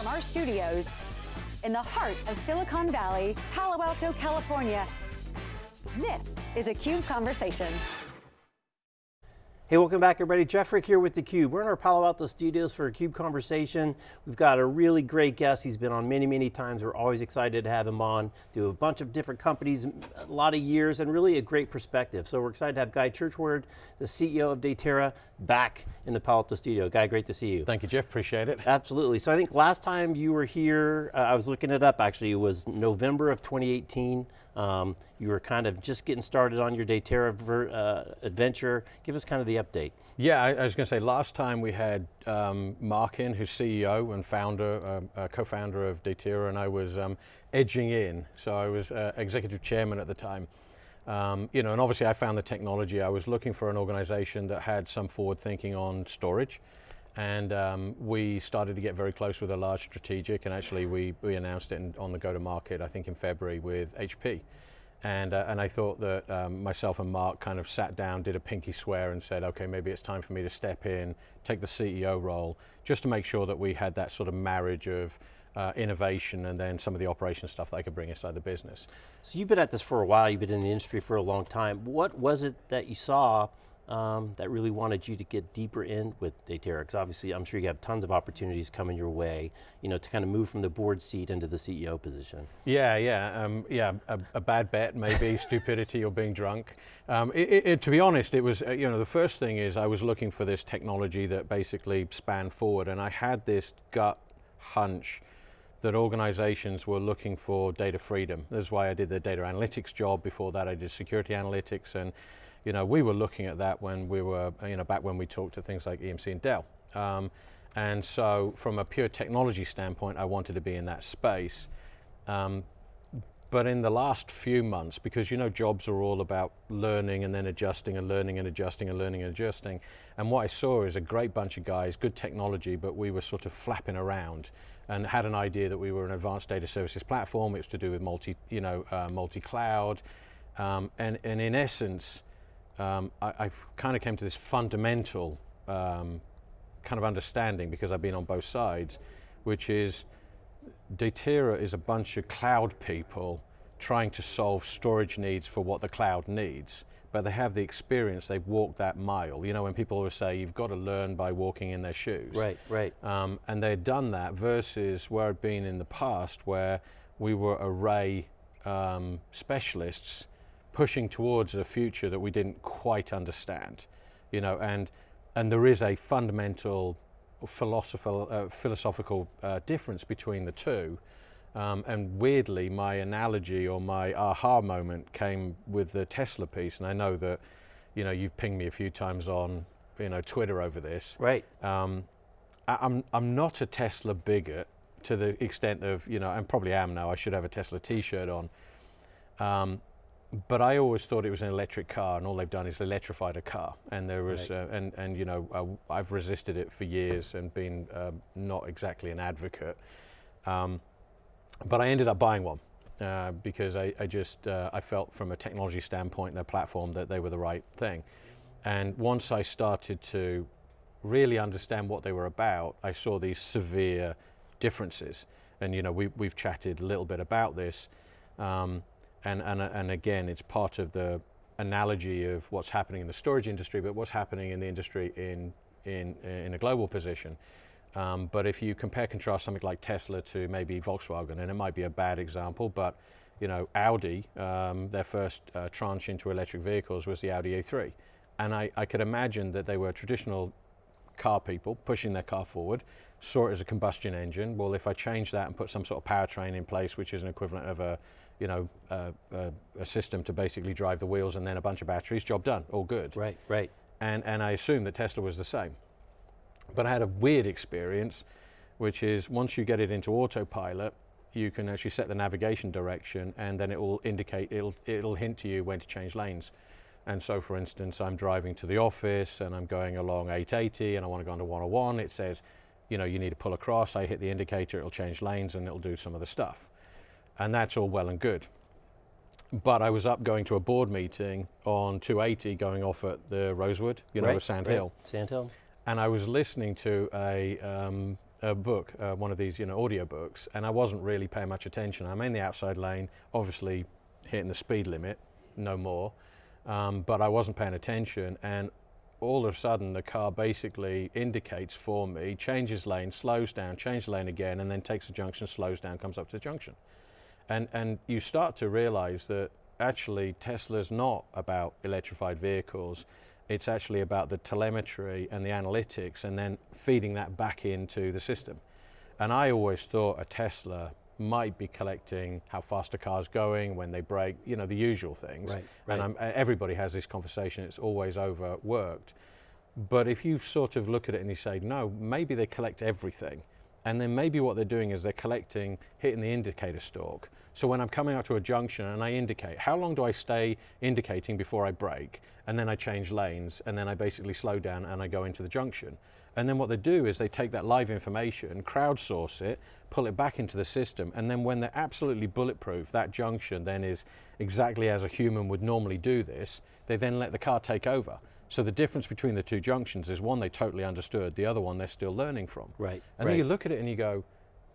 from our studios in the heart of Silicon Valley, Palo Alto, California. This is a CUBE Conversation. Hey, welcome back everybody. Jeff Frick here with theCUBE. We're in our Palo Alto studios for a CUBE conversation. We've got a really great guest. He's been on many, many times. We're always excited to have him on. Do a bunch of different companies, a lot of years, and really a great perspective. So we're excited to have Guy Churchward, the CEO of Datera, back in the Palo Alto studio. Guy, great to see you. Thank you, Jeff, appreciate it. Absolutely, so I think last time you were here, uh, I was looking it up actually, it was November of 2018. Um, you were kind of just getting started on your Datera uh, adventure. Give us kind of the update. Yeah, I, I was going to say, last time we had um, Mark in, who's CEO and founder, uh, uh, co-founder of Datera, and I was um, edging in. So I was uh, executive chairman at the time. Um, you know, and obviously I found the technology. I was looking for an organization that had some forward thinking on storage. And um, we started to get very close with a large strategic, and actually we, we announced it in, on the go-to-market, I think in February with HP. And, uh, and I thought that um, myself and Mark kind of sat down, did a pinky swear and said, okay, maybe it's time for me to step in, take the CEO role, just to make sure that we had that sort of marriage of uh, innovation and then some of the operation stuff that I could bring inside the business. So you've been at this for a while, you've been in the industry for a long time. What was it that you saw um, that really wanted you to get deeper in with? Because obviously I'm sure you have tons of opportunities coming your way, you know, to kind of move from the board seat into the CEO position. Yeah, yeah, um, yeah, a, a, bad bet maybe, stupidity or being drunk. Um, it, it, to be honest, it was, uh, you know, the first thing is I was looking for this technology that basically spanned forward and I had this gut hunch that organizations were looking for data freedom. That's why I did the data analytics job. Before that I did security analytics and you know, we were looking at that when we were, you know, back when we talked to things like EMC and Dell. Um, and so from a pure technology standpoint, I wanted to be in that space. Um, but in the last few months, because you know jobs are all about learning and then adjusting and learning and adjusting and learning and adjusting. And what I saw is a great bunch of guys, good technology, but we were sort of flapping around and had an idea that we were an advanced data services platform. It was to do with multi, you know, uh, multi-cloud. Um, and, and in essence, um, I, have kind of came to this fundamental um, kind of understanding because I've been on both sides, which is Datera is a bunch of cloud people trying to solve storage needs for what the cloud needs, but they have the experience, they've walked that mile. You know, when people always say, you've got to learn by walking in their shoes. Right, right. Um, and they'd done that versus where I'd been in the past where we were array um, specialists pushing towards a future that we didn't quite understand, you know, and and there is a fundamental philosophical uh, philosophical uh, difference between the two. Um, and weirdly, my analogy or my aha moment came with the Tesla piece, and I know that, you know, you've pinged me a few times on, you know, Twitter over this. Right. Um, I, I'm I'm not a Tesla bigot to the extent of, you know, and probably am now. I should have a Tesla T-shirt on. Um, but I always thought it was an electric car, and all they've done is electrified a car. And there was, right. uh, and and you know, uh, I've resisted it for years and been uh, not exactly an advocate. Um, but I ended up buying one uh, because I, I just uh, I felt from a technology standpoint, their platform, that they were the right thing. And once I started to really understand what they were about, I saw these severe differences. And you know, we we've chatted a little bit about this. Um, and, and, and again, it's part of the analogy of what's happening in the storage industry, but what's happening in the industry in, in, in a global position. Um, but if you compare contrast something like Tesla to maybe Volkswagen, and it might be a bad example, but you know, Audi, um, their first uh, tranche into electric vehicles was the Audi A3. And I, I could imagine that they were traditional car people pushing their car forward, saw it as a combustion engine. Well, if I change that and put some sort of powertrain in place, which is an equivalent of a, you know, uh, uh, a system to basically drive the wheels and then a bunch of batteries, job done, all good. Right, right. And, and I assume that Tesla was the same. But I had a weird experience, which is once you get it into autopilot, you can actually set the navigation direction and then it will indicate, it'll, it'll hint to you when to change lanes. And so for instance, I'm driving to the office and I'm going along 880 and I want to go onto 101, it says, you know, you need to pull across, I hit the indicator, it'll change lanes and it'll do some of the stuff and that's all well and good. But I was up going to a board meeting on 280 going off at the Rosewood, you know, right, Sand right. Hill. Sand Hill. And I was listening to a, um, a book, uh, one of these, you know, audio books, and I wasn't really paying much attention. I'm in the outside lane, obviously hitting the speed limit, no more, um, but I wasn't paying attention, and all of a sudden the car basically indicates for me, changes lane, slows down, changes lane again, and then takes a junction, slows down, comes up to the junction. And, and you start to realize that actually Tesla's not about electrified vehicles. It's actually about the telemetry and the analytics and then feeding that back into the system. And I always thought a Tesla might be collecting how fast a car's going, when they brake, you know, the usual things. Right, And. I'm, everybody has this conversation, it's always overworked. But if you sort of look at it and you say, no, maybe they collect everything. And then maybe what they're doing is they're collecting, hitting the indicator stalk. So when I'm coming up to a junction and I indicate, how long do I stay indicating before I brake? And then I change lanes and then I basically slow down and I go into the junction. And then what they do is they take that live information, crowdsource it, pull it back into the system, and then when they're absolutely bulletproof, that junction then is exactly as a human would normally do this, they then let the car take over. So the difference between the two junctions is one they totally understood, the other one they're still learning from. Right, And then you look at it and you go,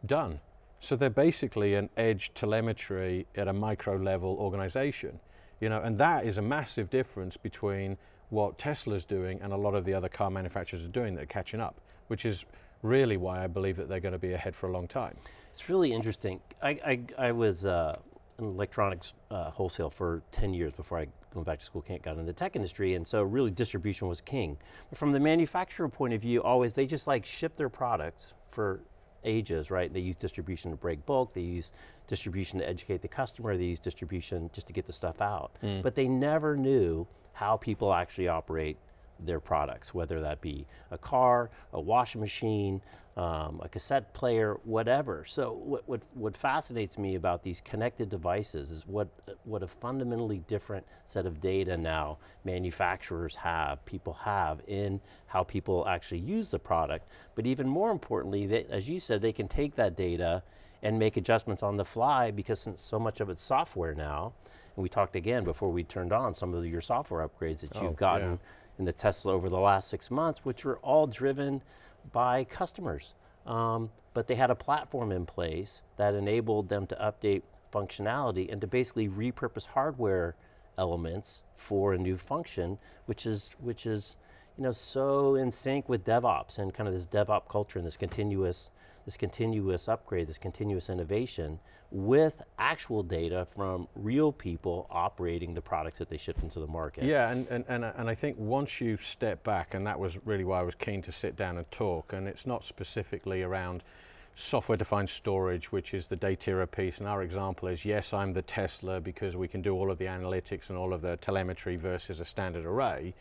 done. So they're basically an edge telemetry at a micro level organization. You know, and that is a massive difference between what Tesla's doing and a lot of the other car manufacturers are doing that are catching up, which is really why I believe that they're going to be ahead for a long time. It's really interesting. I, I, I was uh, in electronics uh, wholesale for 10 years before I went back to school, can't got in the tech industry, and so really distribution was king. But from the manufacturer point of view, always they just like ship their products for ages, right? They use distribution to break bulk, they use distribution to educate the customer, they use distribution just to get the stuff out. But they never knew how people actually operate their products, whether that be a car, a washing machine, um, a cassette player, whatever. So what, what, what fascinates me about these connected devices is what, what a fundamentally different set of data now manufacturers have, people have in how people actually use the product. But even more importantly, they, as you said, they can take that data and make adjustments on the fly because since so much of it's software now, and we talked again before we turned on some of your software upgrades that Oh, you've gotten yeah. In the Tesla over the last six months, which were all driven by customers. Um, but they had a platform in place that enabled them to update functionality and to basically repurpose hardware elements for a new function, which is which is you know so in sync with DevOps and kind of this DevOps culture and this continuous this continuous upgrade, this continuous innovation with actual data from real people operating the products that they ship into the market. Yeah, and, and, and, and I think once you step back, and that was really why I was keen to sit down and talk, and it's not specifically around software defined storage, which is the Datera piece, and our example is yes, I'm the Tesla because we can do all of the analytics and all of the telemetry versus a standard array.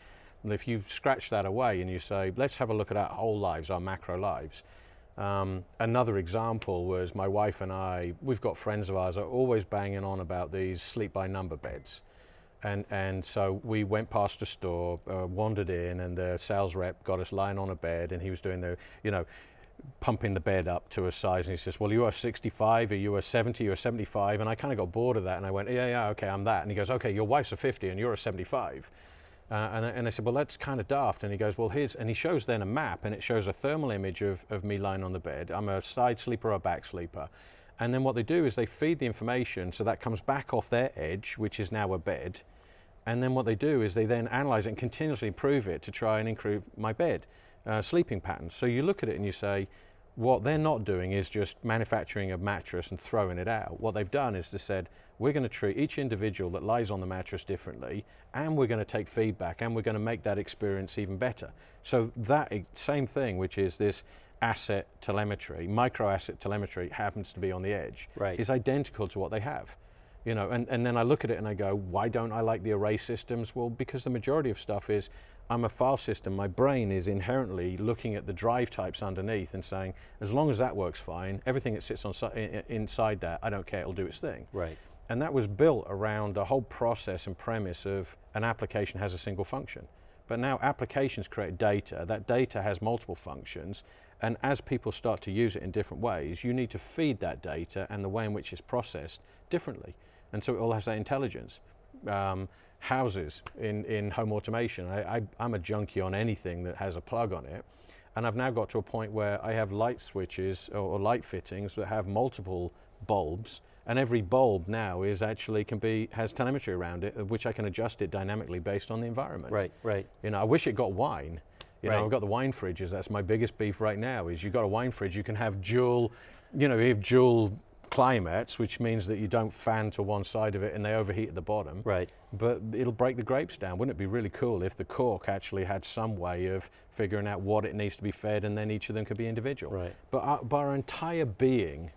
And if you scratch that away and you say, let's have a look at our whole lives, our macro lives. Um, another example was my wife and I, we've got friends of ours are always banging on about these sleep by number beds. And, and so we went past a store, uh, wandered in, and the sales rep got us lying on a bed, and he was doing the, you know, pumping the bed up to a size. And he says, Well, you are 65, or you are 70, you're 75. And I kind of got bored of that, and I went, Yeah, yeah, okay, I'm that. And he goes, Okay, your wife's a 50, and you're a 75. Uh, and, I, and I said, well, that's kind of daft. And he goes, well, here's, and he shows then a map, and it shows a thermal image of, of me lying on the bed. I'm a side sleeper or a back sleeper. And then what they do is they feed the information, so that comes back off their edge, which is now a bed. And then what they do is they then analyze it and continuously improve it to try and improve my bed uh, sleeping patterns. So you look at it and you say, what they're not doing is just manufacturing a mattress and throwing it out. What they've done is they said, we're going to treat each individual that lies on the mattress differently, and we're going to take feedback, and we're going to make that experience even better. So that same thing, which is this asset telemetry, micro asset telemetry, happens to be on the edge, Right. is identical to what they have. You know, and, and then I look at it and I go, why don't I like the array systems? Well, because the majority of stuff is, I'm a file system. My brain is inherently looking at the drive types underneath and saying, as long as that works fine, everything that sits on inside that, I don't care, it'll do its thing. Right. And that was built around a whole process and premise of an application has a single function. But now applications create data, that data has multiple functions, and as people start to use it in different ways, you need to feed that data and the way in which it's processed differently. And so it all has that intelligence. Um, houses in, in home automation, I, I, I'm a junkie on anything that has a plug on it. And I've now got to a point where I have light switches or, or light fittings that have multiple bulbs and every bulb now is actually can be has telemetry around it, which I can adjust it dynamically based on the environment. Right, right. You know, I wish it got wine. You Right. know, I've got the wine fridges. That's my biggest beef right now. Is you've got a wine fridge, you can have dual, you know, you have dual climates, which means that you don't fan to one side of it and they overheat at the bottom. Right. But it'll break the grapes down. Wouldn't it be really cool if the cork actually had some way of figuring out what it needs to be fed and then each of them could be individual? Right. But our, but our entire being,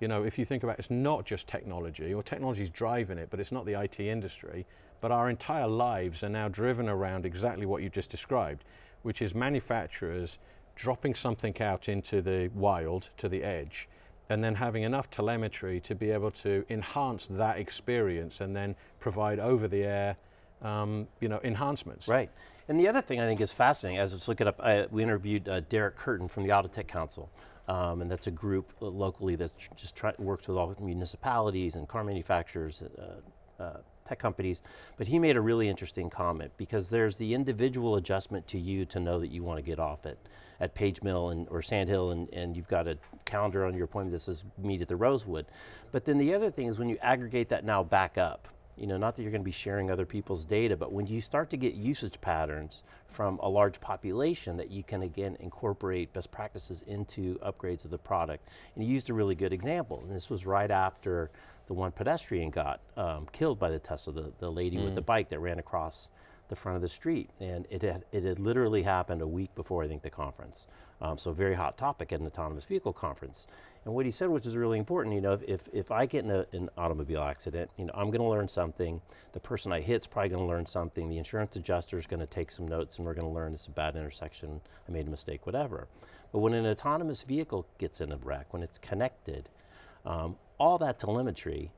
you know, if you think about it, it's not just technology, or technology's driving it, but it's not the IT industry, but our entire lives are now driven around exactly what you just described, which is manufacturers dropping something out into the wild, to the edge, and then having enough telemetry to be able to enhance that experience and then provide over the air, um, you know, enhancements. Right. And the other thing I think is fascinating, as was looking up, I, we interviewed uh, Derek Curtin from the Autotech Council. Um, and that's a group uh, locally that just try, works with all municipalities and car manufacturers, uh, uh, tech companies. But he made a really interesting comment because there's the individual adjustment to you to know that you want to get off at, at Page Mill and, or Sand Hill and, and you've got a calendar on your appointment that says meet at the Rosewood. But then the other thing is when you aggregate that now back up, you know, not that you're going to be sharing other people's data, but when you start to get usage patterns from a large population that you can again incorporate best practices into upgrades of the product. And you used a really good example, and this was right after the one pedestrian got um, killed by the Tesla, the, the lady with the bike that ran across the front of the street. And it had, it had literally happened a week before, I think, the conference. Um, so very hot topic at an autonomous vehicle conference. And what he said, which is really important, you know, if, if, if I get in a, an automobile accident, you know, I'm going to learn something. The person I hit's probably going to learn something. The insurance adjuster is going to take some notes and we're going to learn it's a bad intersection, I made a mistake, whatever. But when an autonomous vehicle gets in a wreck, when it's connected, um, all that telemetry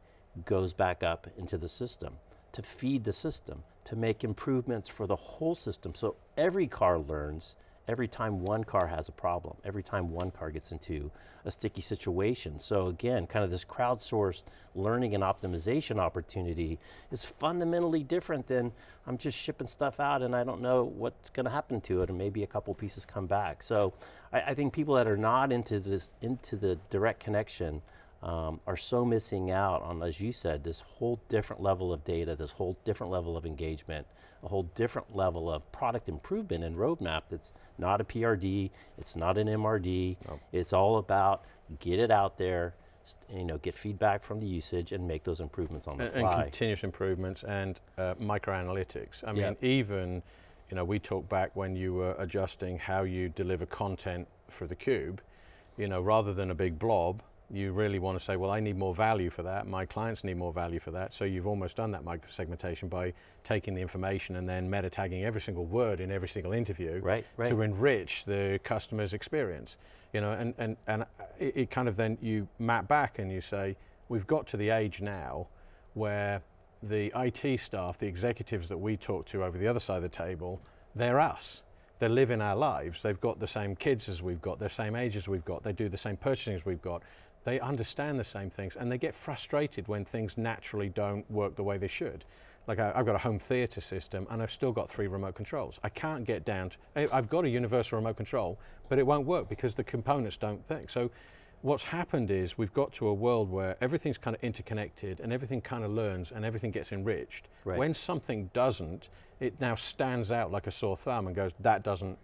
goes back up into the system to feed the system, to make improvements for the whole system. So every car learns every time one car has a problem, every time one car gets into a sticky situation. So again, kind of this crowdsourced learning and optimization opportunity is fundamentally different than I'm just shipping stuff out and I don't know what's going to happen to it and maybe a couple pieces come back. So I, I think people that are not into this, into the direct connection um, are so missing out on, as you said, this whole different level of data, this whole different level of engagement, a whole different level of product improvement and roadmap that's not a PRD, it's not an MRD, it's all about get it out there, you know, get feedback from the usage and make those improvements on the and, and continuous improvements and uh, microanalytics. I mean, even, you know, we talked back when you were adjusting how you deliver content for the cube, you know, rather than a big blob, you really want to say, well, I need more value for that. My clients need more value for that. So you've almost done that microsegmentation by taking the information and then meta tagging every single word in every single interview Right, right. to enrich the customer's experience. You know, and, and, and it, it kind of then you map back and you say, we've got to the age now where the IT staff, the executives that we talk to over the other side of the table, they're us. They live in our lives. They've got the same kids as we've got, they're the same age as we've got. They do the same purchasing as we've got. They understand the same things and they get frustrated when things naturally don't work the way they should. Like I, I've got a home theater system and I've still got three remote controls. I can't get down to, I've got a universal remote control, but it won't work because the components don't think. So what's happened is we've got to a world where everything's kind of interconnected and everything kind of learns and everything gets enriched. Right. When something doesn't, it now stands out like a sore thumb and goes, that doesn't,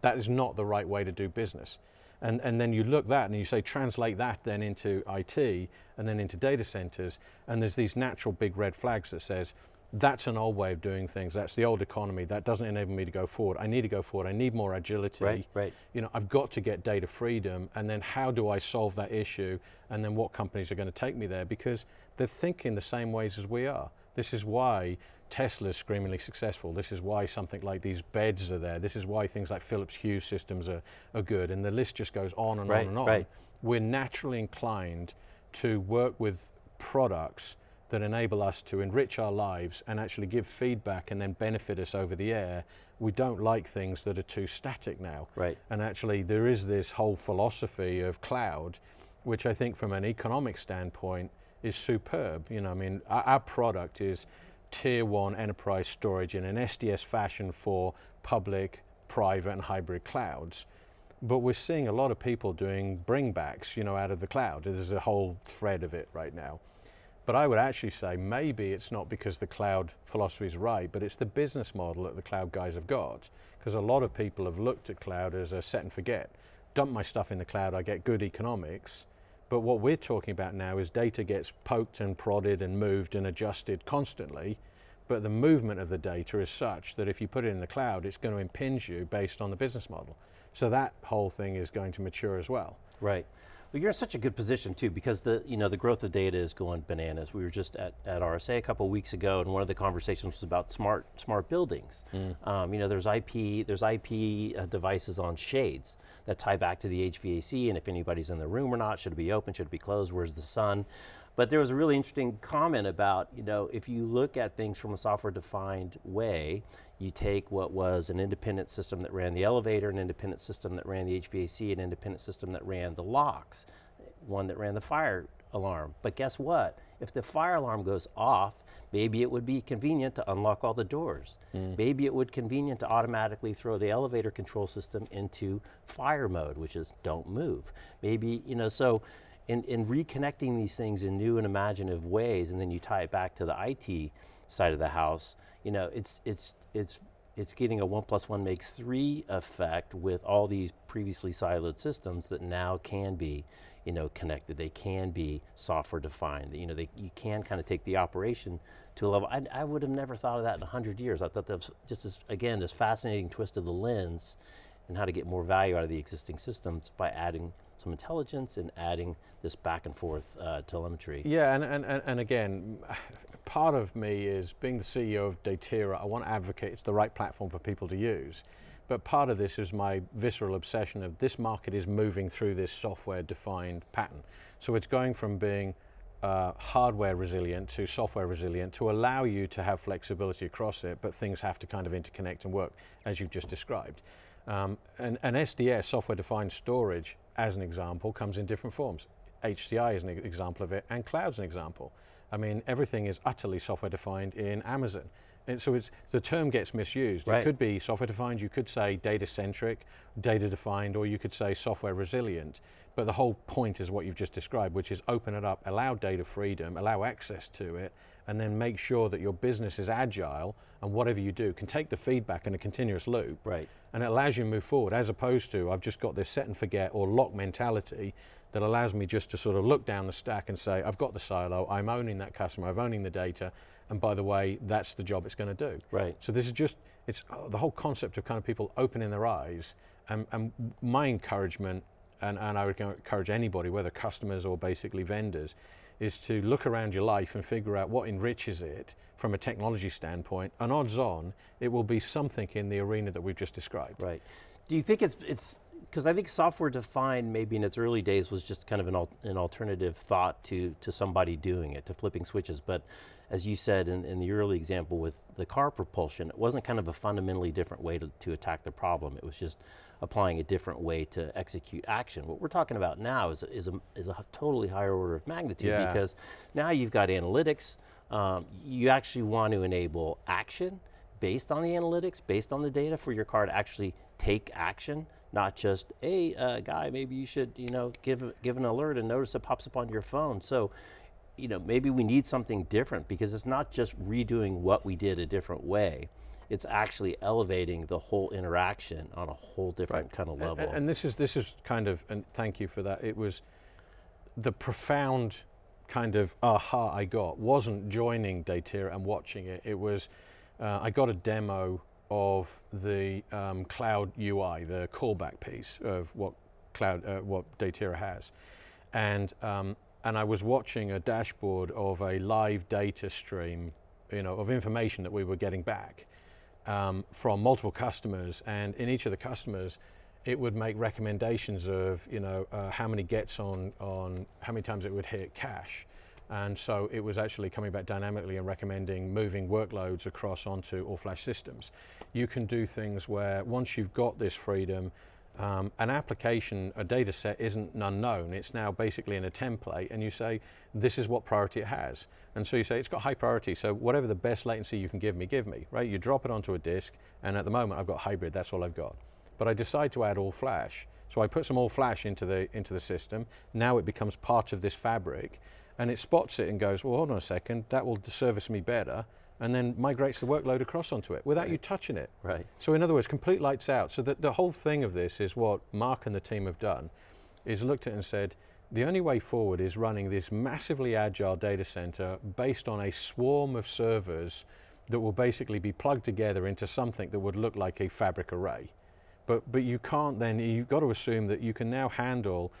that is not the right way to do business. And, and then you look that and you say, translate that then into IT and then into data centers. And there's these natural big red flags that says, that's an old way of doing things. That's the old economy. That doesn't enable me to go forward. I need to go forward. I need more agility. Right, right. You know, I've got to get data freedom. And then how do I solve that issue? And then what companies are going to take me there? Because they're thinking the same ways as we are. This is why Tesla's screamingly successful. This is why something like these beds are there. This is why things like Philips Hue systems are, are good. And the list just goes on and Right, on and on. right. We're naturally inclined to work with products that enable us to enrich our lives and actually give feedback and then benefit us over the air. We don't like things that are too static now. Right. And actually, there is this whole philosophy of cloud, which I think from an economic standpoint is superb. You know, I mean, our, our product is tier one enterprise storage in an SDS fashion for public, private, and hybrid clouds. but we're seeing a lot of people doing bringbacks, you know, out of the cloud. There's a whole thread of it right now. But I would actually say maybe it's not because the cloud philosophy is right, but it's the business model that the cloud guys have got. Because a lot of people have looked at cloud as a set and forget. Dump my stuff in the cloud, I get good economics. But what we're talking about now is data gets poked and prodded and moved and adjusted constantly. But the movement of the data is such that if you put it in the cloud, it's going to impinge you based on the business model. So that whole thing is going to mature as well. Right. Well, you're in such a good position too, because the you know the growth of data is going bananas. We were just at, at RSA a couple weeks ago, and one of the conversations was about smart smart buildings. Mm. Um, you know, there's IP there's IP uh, devices on shades that tie back to the HVAC, and if anybody's in the room or not, should it be open, should it be closed, where's the sun? But there was a really interesting comment about, you know, if you look at things from a software defined way, you take what was an independent system that ran the elevator, an independent system that ran the HVAC, an independent system that ran the locks, one that ran the fire alarm. But guess what? If the fire alarm goes off, maybe it would be convenient to unlock all the doors. Mm. Maybe it would be convenient to automatically throw the elevator control system into fire mode, which is don't move. Maybe, you know, so in, in reconnecting these things in new and imaginative ways, and then you tie it back to the IT side of the house, you know, it's, it's, it's, it's getting a one plus one makes three effect with all these previously siloed systems that now can be you know, connected. They can be software defined. You know, they, you can kind of take the operation to a level. I, I would have never thought of that in a hundred years. I thought that was just as, again, this fascinating twist of the lens and how to get more value out of the existing systems by adding some intelligence and adding this back and forth uh, telemetry. Yeah, and, and, and again, part of me is being the CEO of Datera, I want to advocate it's the right platform for people to use. But part of this is my visceral obsession of this market is moving through this software defined pattern. So it's going from being uh, hardware resilient to software resilient to allow you to have flexibility across it, but things have to kind of interconnect and work as you've just described. Um, and, and SDS, software defined storage, as an example, comes in different forms. HCI is an example of it, and cloud's an example. I mean, everything is utterly software defined in Amazon. And so it's, the term gets misused. Right. It could be software defined, you could say data centric, data defined, or you could say software resilient. But the whole point is what you've just described, which is open it up, allow data freedom, allow access to it, and then make sure that your business is agile and whatever you do can take the feedback in a continuous loop. Right. And it allows you to move forward as opposed to I've just got this set and forget or lock mentality that allows me just to sort of look down the stack and say, I've got the silo, I'm owning that customer, I'm owning the data, and by the way, that's the job it's going to do. Right. So this is just, it's uh, the whole concept of kind of people opening their eyes, and, and my encouragement, and, and I would encourage anybody, whether customers or basically vendors, is to look around your life and figure out what enriches it from a technology standpoint, and odds on, it will be something in the arena that we've just described. Right. Do you think it's, it's because I think software defined maybe in its early days was just kind of an, al an alternative thought to, to somebody doing it, to flipping switches. But as you said in, in, the early example with the car propulsion, it wasn't kind of a fundamentally different way to, to attack the problem. It was just applying a different way to execute action. What we're talking about now is, is, a, is a totally higher order of magnitude yeah. because now you've got analytics, um, you actually want to enable action based on the analytics, based on the data for your car to actually take action not just, hey, uh, guy, maybe you should, you know, give, give an alert and notice it pops up on your phone. So, you know, maybe we need something different because it's not just redoing what we did a different way. It's actually elevating the whole interaction on a whole different right. kind of level. And, and, this is this is kind of, and thank you for that. It was the profound kind of aha I got wasn't joining Datera and watching it. It was uh, I got a demo of the um, cloud UI, the callback piece of what cloud, uh, what Datera has. And, um, and I was watching a dashboard of a live data stream, you know, of information that we were getting back um, from multiple customers. And in each of the customers, it would make recommendations of, you know, uh, how many gets on, on, how many times it would hit cache. And so it was actually coming back dynamically and recommending moving workloads across onto all-flash systems. You can do things where once you've got this freedom, um, an application, a data set isn't unknown, it's now basically in a template and you say, this is what priority it has. And so you say, it's got high priority, so whatever the best latency you can give me, give me, right? You drop it onto a disk, and at the moment I've got hybrid, that's all I've got. but I decide to add all flash. So I put some all flash into the, into the system. Now it becomes part of this fabric and it spots it and goes, well, hold on a second, that will service me better and then migrates the workload across onto it without right. you touching it. Right. So in other words, complete lights out. So that the whole thing of this is what Mark and the team have done, is looked at and said, the only way forward is running this massively agile data center based on a swarm of servers that will basically be plugged together into something that would look like a fabric array. But, but you can't then, you've got to assume that you can now handle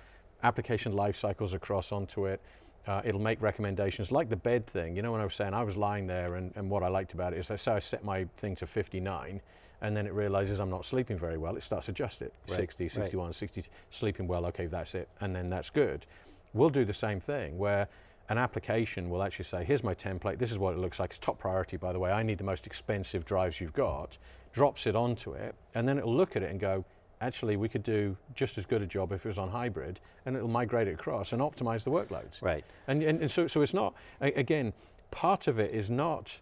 application life cycles across onto it. Uh, it'll make recommendations like the bed thing. You know, when I was saying I was lying there and, and what I liked about it is I say I set my thing to 59 and then it realizes I'm not sleeping very well. It starts to adjust it. Right, 60, 61, right. 60, sleeping well, okay, that's it. And then that's good. We'll do the same thing where an application will actually say, here's my template, this is what it looks like, it's top priority by the way, I need the most expensive drives you've got, drops it onto it, and then it'll look at it and go, actually we could do just as good a job if it was on hybrid, and it'll migrate it across and optimize the workloads. Right. And, and, and so, so it's not, again, part of it is not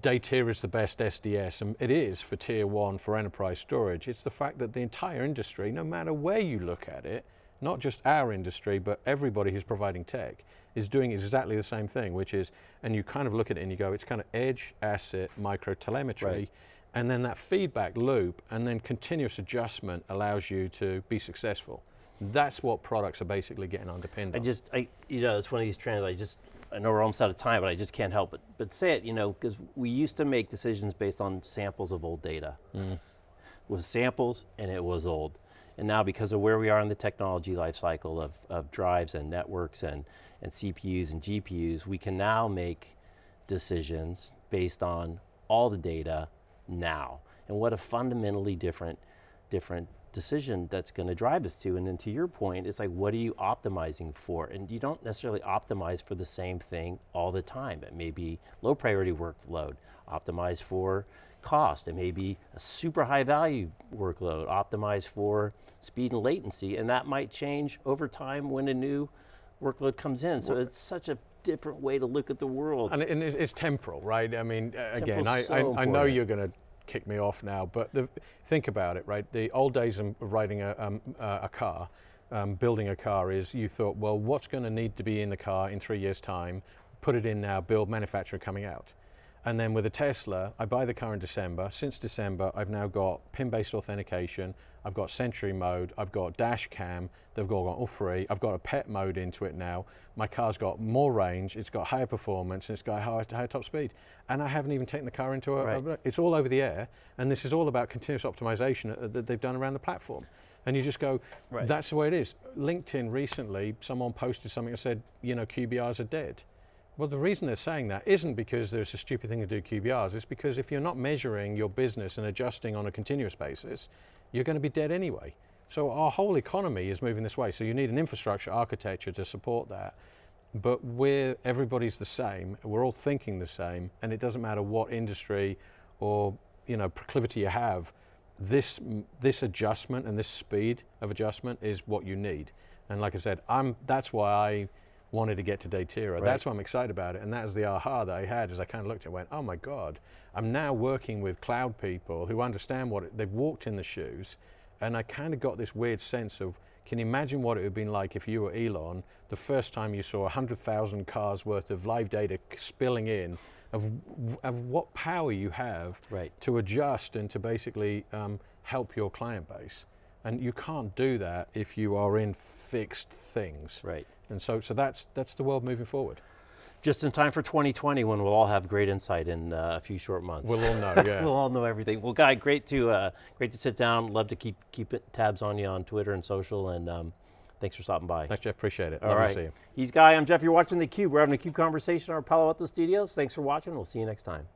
Datera is the best SDS, and it is for tier one for enterprise storage. It's the fact that the entire industry, no matter where you look at it, not just our industry, but everybody who's providing tech, is doing exactly the same thing, which is, and you kind of look at it and you go, it's kind of edge, asset, micro telemetry, right. And then that feedback loop, and then continuous adjustment allows you to be successful. That's what products are basically getting underpinned I on. just, I, you know, it's one of these trends, I just, I know we're almost out of time, but I just can't help but, but say it, you know, because we used to make decisions based on samples of old data. Mm. It was samples and it was old. And now because of where we are in the technology life cycle of, of drives and networks and, and CPUs and GPUs, we can now make decisions based on all the data now. And what a fundamentally different, different decision that's going to drive us to. And then to your point, it's like, what are you optimizing for? And you don't necessarily optimize for the same thing all the time. It may be low priority workload, optimize for cost. It may be a super high value workload, optimized for speed and latency, and that might change over time when a new workload comes in. So it's such a different way to look at the world. And, it's temporal, right? I mean, again, I, so I, I, know you're going to kick me off now, but the, think about it, right? The old days of riding a, um, a car, um, building a car is you thought, well, what's going to need to be in the car in three years' time? Put it in now, build, manufacturer coming out. And then with a Tesla, I buy the car in December. Since December, I've now got PIN-based authentication. I've got Sentry mode. I've got dash cam. They've all got all free. I've got a pet mode into it now. My car's got more range. It's got higher performance. And it's got higher, higher top speed. And I haven't even taken the car into a, right. a, It's all over the air. And this is all about continuous optimization uh, that they've done around the platform. And you just go, right. that's the way it is. LinkedIn recently, someone posted something that said, you know, QBRs are dead. Well, the reason they're saying that isn't because there's a stupid thing to do QBRs, it's because if you're not measuring your business and adjusting on a continuous basis, you're going to be dead anyway. So our whole economy is moving this way. So you need an infrastructure architecture to support that. But we're, everybody's the same, we're all thinking the same, and it doesn't matter what industry or you know, proclivity you have, this, this adjustment and this speed of adjustment is what you need. And like I said, I'm, that's why I wanted to get to Datera. Right. That's why I'm excited about it. And that was the aha that I had as I kind of looked at it and went, oh my God, I'm now working with cloud people who understand what it, they've walked in the shoes. And I kind of got this weird sense of, can you imagine what it would have been like if you were Elon, the first time you saw 100,000 cars worth of live data spilling in, of, of what power you have right. to adjust and to basically um, help your client base. And you can't do that if you are in fixed things. Right. And so, so that's, that's the world moving forward. Just in time for 2020 when we'll all have great insight in uh, a few short months. We'll all know, yeah. we'll all know everything. Well, Guy, great to, uh, great to sit down. Love to keep, keep tabs on you on Twitter and social and um, thanks for stopping by. Thanks, Jeff, appreciate it. All Love right. He's Guy, I'm Jeff, you're watching theCUBE. We're having a CUBE conversation in our Palo Alto studios. Thanks for watching, we'll see you next time.